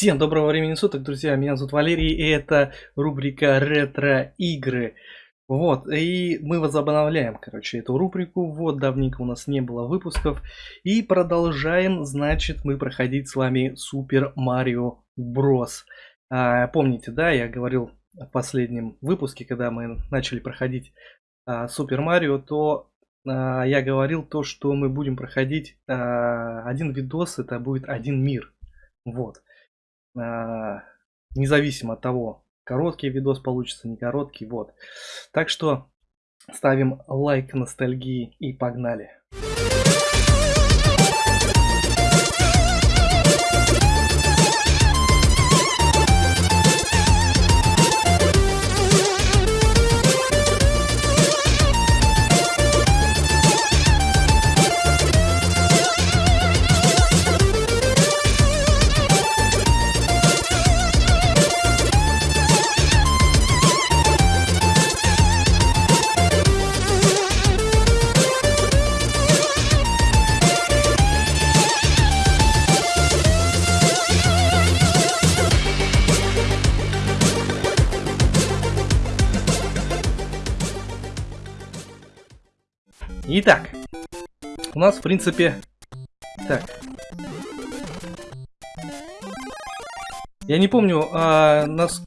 Всем доброго времени суток, друзья. Меня зовут Валерий, и это рубрика ретро-игры. Вот, и мы возобновляем, короче, эту рубрику. Вот, давненько у нас не было выпусков. И продолжаем, значит, мы проходить с вами Супер Марио Брос. А, помните, да, я говорил в последнем выпуске, когда мы начали проходить а, Супер Марио, то а, я говорил то, что мы будем проходить а, один видос, это будет один мир. Вот. А, независимо от того, короткий видос получится, не короткий, вот. Так что ставим лайк ностальгии и погнали. Итак, у нас, в принципе... Так. Я не помню, а, нас,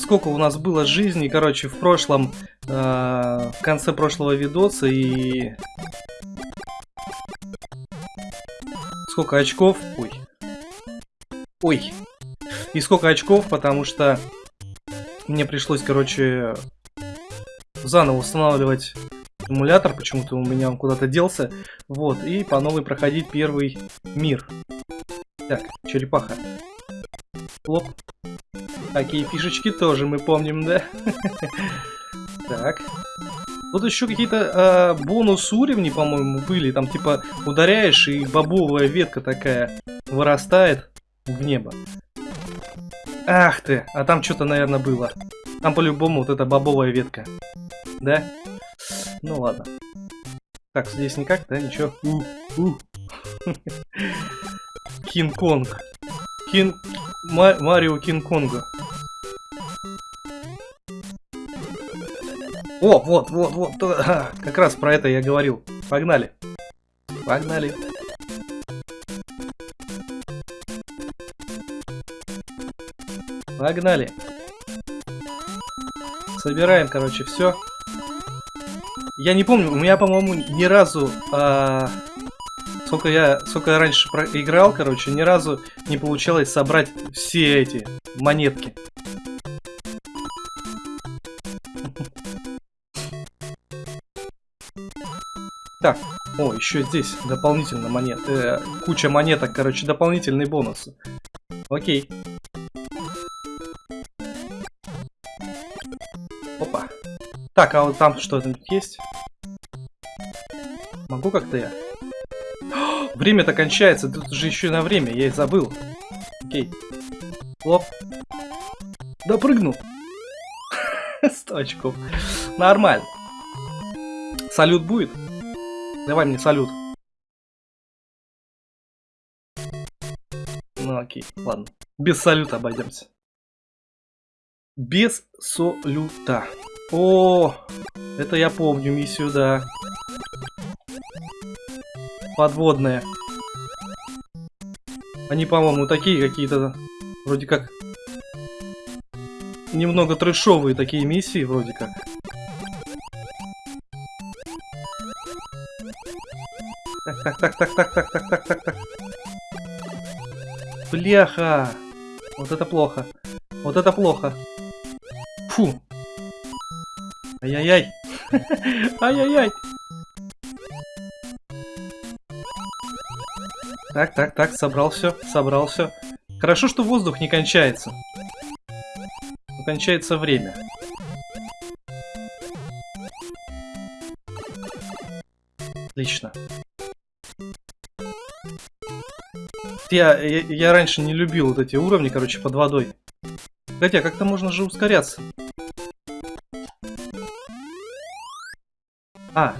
сколько у нас было жизни, короче, в прошлом, а, в конце прошлого видоса и... Сколько очков? Ой. Ой. И сколько очков, потому что мне пришлось, короче, заново устанавливать эмулятор, почему-то у меня он куда-то делся. Вот, и по новой проходить первый мир. Так, черепаха. Хлоп. Такие фишечки тоже мы помним, да? Так. Вот еще какие-то э, бонус уровни, по-моему, были. Там типа ударяешь, и бобовая ветка такая вырастает в небо. Ах ты, а там что-то, наверное, было. Там по-любому вот эта бобовая ветка. Да? Ну ладно. Так, здесь никак, да? Ничего. Кинг-Конг. Кин... Марио Кинг-Конга. О, вот, вот, вот. Как раз про это я говорил. Погнали. Погнали. Погнали. Собираем, короче, все. Я не помню, у меня, по-моему, ни разу... А... Сколько я, сколько я раньше играл, короче, ни разу не получалось собрать все эти монетки. Так, о, еще здесь дополнительно монет, э, куча монеток, короче, дополнительные бонусы. Окей. Так, а вот там что-то есть? Могу как-то я? Время-то кончается, тут же еще на время, я и забыл. Окей. Лоп. Допрыгнул. 100 очков. Нормально. Салют будет? Давай мне салют. Ну окей, ладно. Без салюта обойдемся. Без салюта. О, это я помню миссию, да. Подводные. Они, по-моему, такие какие-то, вроде как, немного трэшовые такие миссии, вроде как. Так, так, так, так, так, так, так, так, так. Бляха! Вот это плохо. Вот это плохо. Фу. Ай-яй-яй. Ай-яй-яй. Так, так, так, собрал все, собрал все. Хорошо, что воздух не кончается. Кончается время. Отлично. Я, я, я раньше не любил вот эти уровни, короче, под водой. Хотя, как-то можно же ускоряться. А,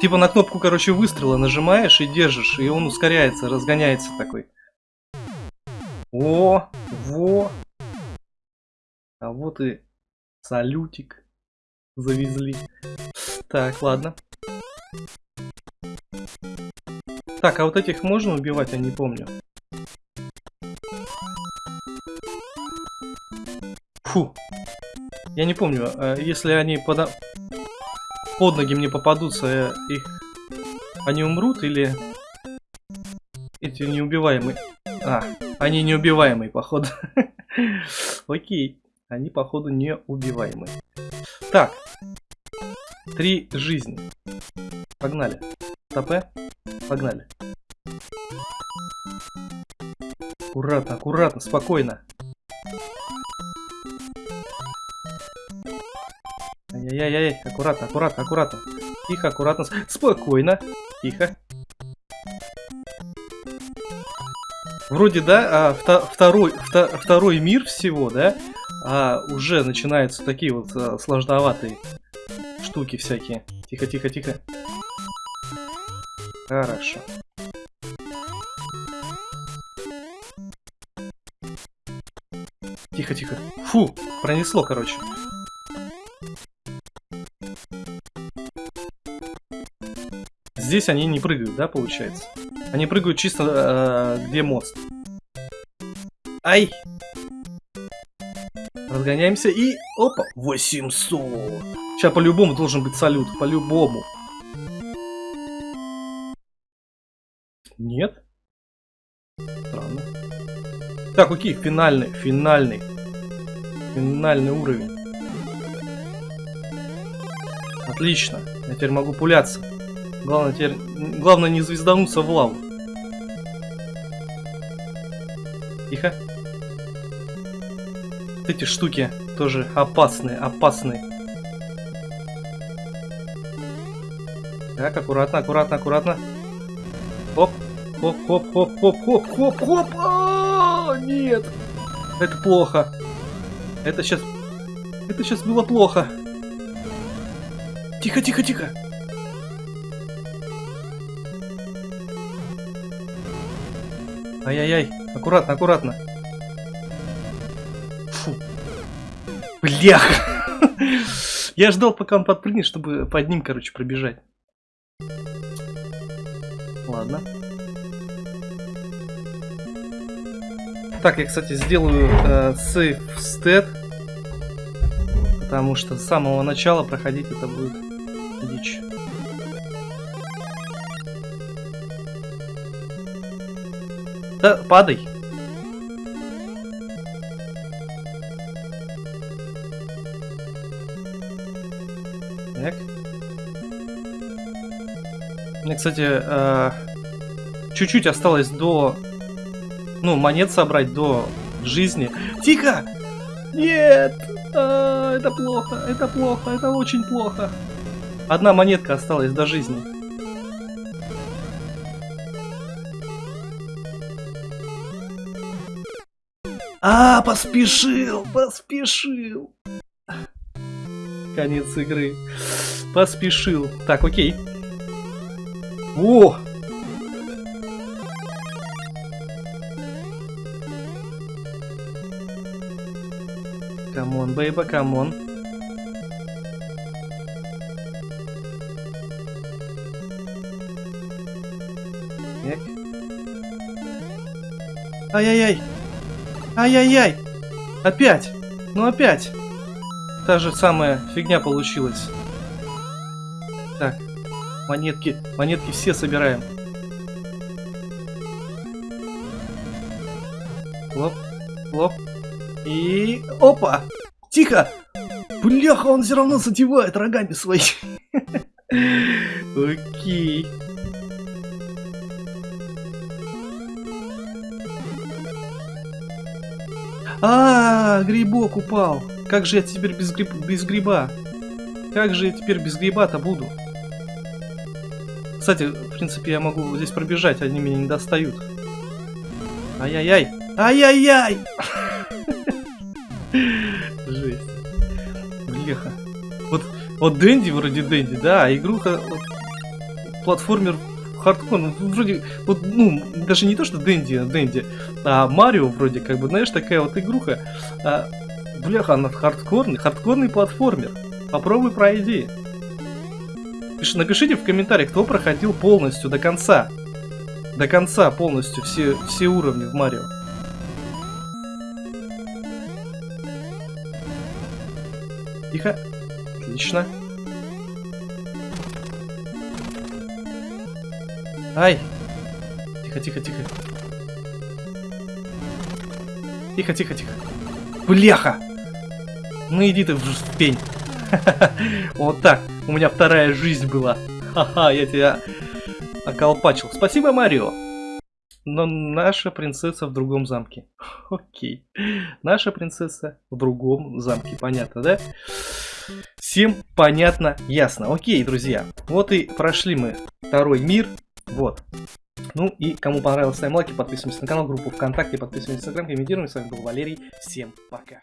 типа на кнопку, короче, выстрела нажимаешь и держишь, и он ускоряется, разгоняется такой. О, во. А вот и салютик завезли. Так, ладно. Так, а вот этих можно убивать, я не помню. Фу. Я не помню, э, если они под, под ноги мне попадутся, э, их они умрут или эти неубиваемые? А, они неубиваемые, походу. Окей, они, походу, неубиваемые. Так, три жизни. Погнали. Стопе. Погнали. Аккуратно, аккуратно, спокойно. Ай-яй-яй, аккуратно, аккуратно, аккуратно. Тихо, аккуратно, спокойно. Тихо. Вроде, да, а, вто, второй, вто, второй мир всего, да, а уже начинаются такие вот а, сложноватые штуки всякие. Тихо, тихо, тихо. Хорошо. Тихо, тихо. Фу, пронесло, короче. Здесь они не прыгают, да, получается? Они прыгают чисто э, где мост. Ай! Разгоняемся и... Опа! 800! Сейчас по-любому должен быть салют. По-любому. Нет? Странно. Так, окей, финальный, финальный. Финальный уровень. Отлично. Я теперь могу пуляться. Главное теперь... Главное не звездануться в лаву. Тихо. Эти штуки тоже опасные, опасные. Так, аккуратно, аккуратно, аккуратно. Оп, хоп, хоп, хоп, хоп, хоп, хоп, хоп. А, нет. Это плохо. Это сейчас... Это сейчас было плохо. Тихо, тихо, тихо. Ай-яй-яй, аккуратно, аккуратно. Фу. Блях! Я ждал, пока он подпрыгнет, чтобы под ним, короче, пробежать. Ладно. Так, я, кстати, сделаю э, stat. Потому что с самого начала проходить это будет дичь. Да, падай. Так. Мне, кстати, э, чуть-чуть осталось до... Ну, монет собрать до жизни. Тихо! Нет! А, это плохо, это плохо, это очень плохо. Одна монетка осталась до жизни. А, поспешил, поспешил. Конец игры. Поспешил. Так, окей. О! Come on, baby, come on. Ай-яй-яй. Ай-яй-яй! Опять! Ну опять! Та же самая фигня получилась. Так, монетки, монетки все собираем. Лоп, лоп. И... Опа! Тихо! Бляха, он все равно задевает рогами свои. Окей. А, -а, а, грибок упал. Как же я теперь без, гриб... без гриба? Как же я теперь без гриба-то буду? Кстати, в принципе, я могу здесь пробежать, они меня не достают. Ай-яй-яй! Ай-яй-яй! Жесть. Блеха. Вот, вот Дэнди вроде Дэнди, да, а игруха... Вот, платформер хардкор, ну, вроде, вот, ну, даже не то, что Дэнди, а Дэнди, а Марио вроде, как бы, знаешь, такая вот игруха. А, бляха, она хардкорный, хардкорный платформер. Попробуй пройди. Пиш, напишите в комментариях, кто проходил полностью до конца. До конца полностью все, все уровни в Марио. Тихо. Отлично. Ай! Тихо, тихо, тихо. Тихо, тихо, тихо. Бляха! Ну иди ты в пень. Вот так. У меня вторая жизнь была. Ха-ха, я тебя околпачил. Спасибо, Марио. Но наша принцесса в другом замке. Окей. Наша принцесса в другом замке. Понятно, да? Всем понятно, ясно. Окей, друзья. Вот и прошли мы второй мир. Вот. Ну и кому понравилось, ставим лайки, подписываемся на канал, группу ВКонтакте, подписываемся на Инстаграм, комментируем. С вами был Валерий. Всем пока.